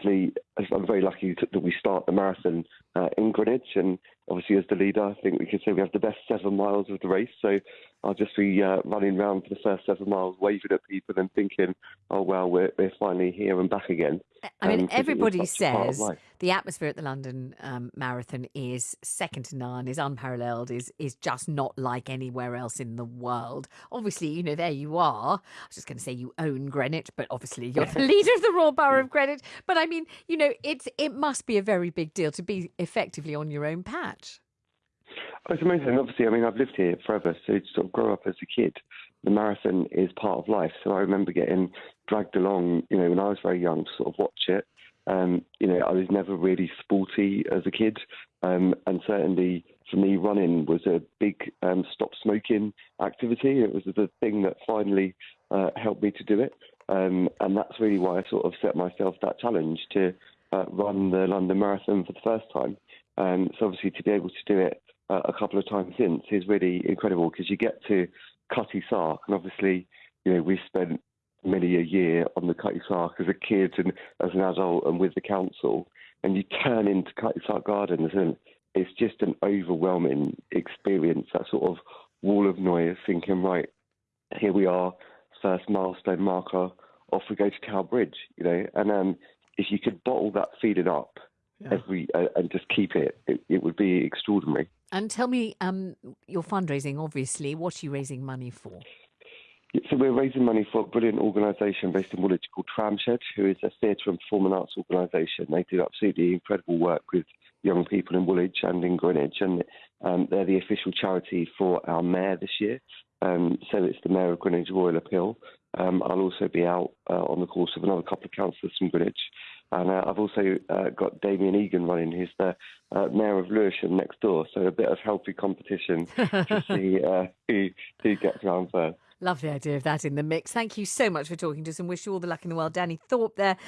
obviously, I'm very lucky that we start the marathon uh, in Greenwich, and obviously, as the leader, I think we can say we have the best seven miles of the race. So I'll just be uh, running around for the first seven miles, waving at people and thinking, "Oh well, we're we're finally here and back again." I mean, Um, 'cause it is everybody such a part of says the atmosphere at the London um, Marathon is second to none, is unparalleled, is is just not like anywhere else in the world. Obviously, you know, there you are. I was just going to say you own Greenwich, but obviously you're the leader of the Royal Borough of Greenwich. But I mean, you know, it's it must be a very big deal to be effectively on your own patch. Oh, It's amazing. Obviously, I mean, I've lived here forever, so to sort of grow up as a kid, the marathon is part of life. So I remember getting dragged along, you know, when I was very young to sort of watch it. Um, you know, I was never really sporty as a kid, um, and certainly for me, running was a big um, stop smoking activity. It was the thing that finally uh, helped me to do it, um, and that's really why I sort of set myself that challenge to uh, run the London Marathon for the first time. Um, so obviously, to be able to do it uh, a couple of times since is really incredible because you get to Cutty Sark, and obviously, you know, we spent many a year on the Cutty Sark as a kid and as an adult and with the council, and you turn into Cutty Sark Gardens, and it's just an overwhelming experience. That sort of wall of noise, thinking, right, here we are, first milestone marker, off we go to Tower Bridge, you know, and um, if you could bottle that feeling up every uh, and just keep it, it, it would be extraordinary. And tell me, um, your fundraising, obviously, what are you raising money for? So we're raising money for a brilliant organisation based in Woolwich called Tramshed, who is a theatre and performing arts organisation. They do absolutely incredible work with young people in Woolwich and in Greenwich, and um, they're the official charity for our mayor this year. Um, so it's the Mayor of Greenwich Royal Appeal. Um, I'll also be out uh, on the course of another couple of councillors from Greenwich. And uh, I've also uh, got Damien Egan running, who's the uh, Mayor of Lewisham next door. So a bit of healthy competition to see uh, who, who gets around first. Love the idea of that in the mix. Thank you so much for talking to us and wish you all the luck in the world. Danny Thorpe there